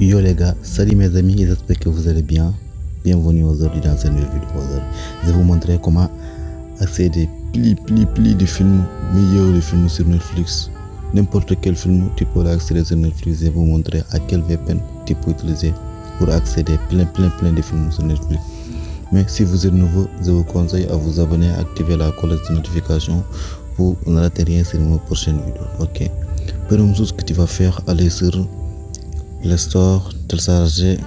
Yo les gars, salut mes amis, j'espère que vous allez bien. Bienvenue aujourd'hui dans cette nouvelle vidéo. Je vais vous montrer comment accéder pli pli pli de films, meilleurs de films sur Netflix. N'importe quel film, tu peux l'accéder sur Netflix. Je vais vous montrer à quel VPN tu peux utiliser pour accéder plein plein plein de films sur Netflix. Mais si vous êtes nouveau, je vous conseille à vous abonner, à activer la cloche de notification pour ne rater rien sur mes prochaines vidéos. Ok. Première chose que tu vas faire, aller sur store, télécharger.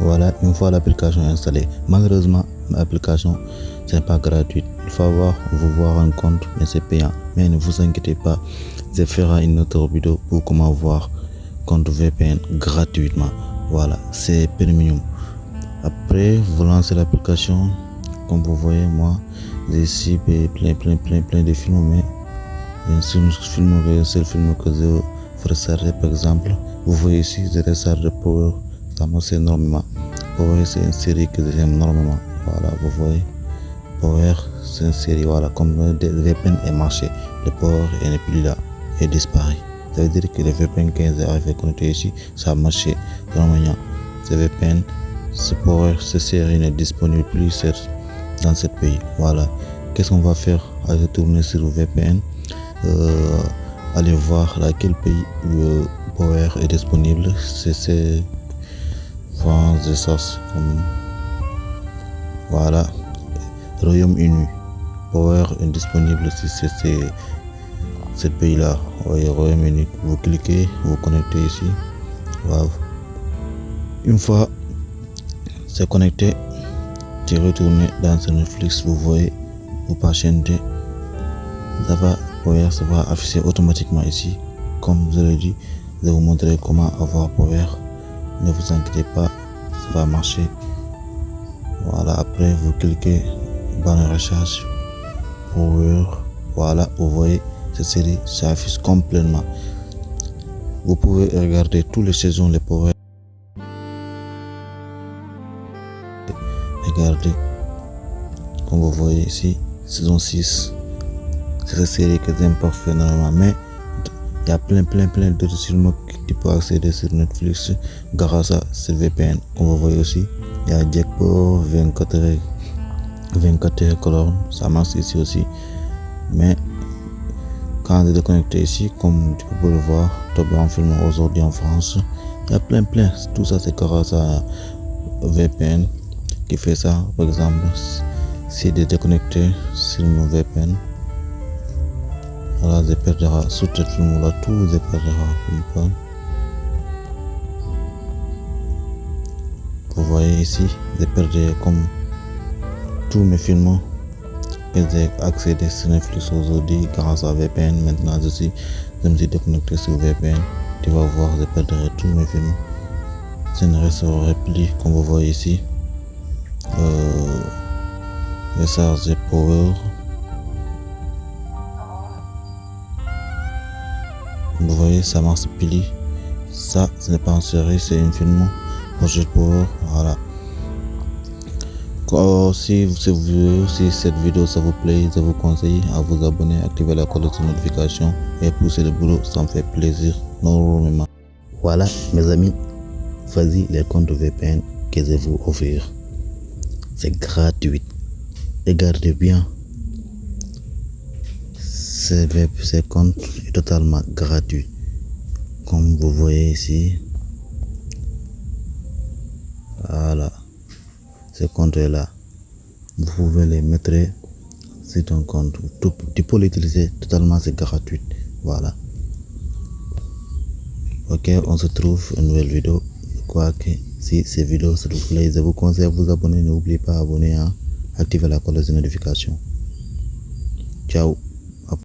Voilà, une fois l'application installée. Malheureusement, l'application, ce n'est pas gratuit. Il faut avoir, vous voir un compte, mais c'est payant. Mais ne vous inquiétez pas, je ferai une autre vidéo pour comment voir compte VPN gratuitement. Voilà, c'est premium. Après, vous lancez l'application. Comme vous voyez, moi, j'ai ici plein, plein, plein, plein de films, mais bien sûr, film, c'est le film que je recharger, par exemple. Vous voyez ici, je recharge Power, ça marche énormément. Power, c'est une série que j'aime énormément. Voilà, vous voyez. Power, c'est une série, voilà, comme le VPN est marché, le Power n'est plus là, il disparaît. Ça veut dire que le VPN 15 est arrivé connecté ici, ça a marché. Normalement, ce VPN, ce Power, cette série n'est disponible plus dans ce pays. Voilà. Qu'est-ce qu'on va faire? Aller tourner sur le VPN, euh, aller voir dans quel pays le Power est disponible. C'est France de ça. Voilà. Royaume-Uni. Power est disponible si c'est ce pays-là. Oui, Royaume-Uni. Vous cliquez, vous connectez ici. Une fois c'est connecté, tu retournes dans ce Netflix, vous voyez, vous patientez, ça va, Power ça va afficher automatiquement ici. Comme je l'ai dit, je vais vous montrer comment avoir Power. Ne vous inquiétez pas, ça va marcher. Voilà, après vous cliquez dans la recherche Power. Voilà, vous voyez, cette série s'affiche complètement. Vous pouvez regarder toutes les saisons les Power. Regardez, comme vous voyez ici, saison 6. C'est cette série que j'aime parfait normalement, mais il y a plein, plein, plein d'autres films que tu peux accéder sur Netflix grâce à ce VPN. Comme vous voyez aussi, il y a Jackpot 24 heures, 24 heures colonne, ça marche ici aussi. Mais quand je déconnecté ici, comme tu peux le voir, Top en film aujourd'hui en France, il y a plein, plein. Tout ça, c'est grâce à VPN qui fait ça. Par exemple, si de déconnecter sur mon VPN, voilà, ce film là, tout je perdrai. Vous voyez ici, je perdrai comme tous mes films que j'ai accédé sur Netflix aujourd'hui grâce à VPN. Maintenant, je, suis, je me suis déconnecté sur VPN. Tu vas voir, je perdrai tous mes films. Je ne resterai plus, comme vous voyez ici. Euh, recharger Power. Vous voyez, ça marche pili. Ça, ce n'est pas une série, c'est un film. Projet Power, voilà. si, vous, si cette vidéo ça vous plaît, je vous conseille à vous abonner, activer la cloche de notification et pousser le boulot, ça me fait plaisir normalement. Voilà mes amis, vas-y les comptes VPN que je vous offrir. C'est gratuit. Regardez bien. Ce, ce compte est totalement gratuit. Comme vous voyez ici. Voilà. Ce compte est là. Vous pouvez les mettre sur ton compte. Tu peux l'utiliser totalement, c'est gratuit. Voilà. Ok, on se trouve une nouvelle vidéo. Quoi que si ces vidéos s'il vous plaît, je vous conseille à vous abonner. N'oubliez pas d'abonner, hein, activer la cloche de notification. Ciao.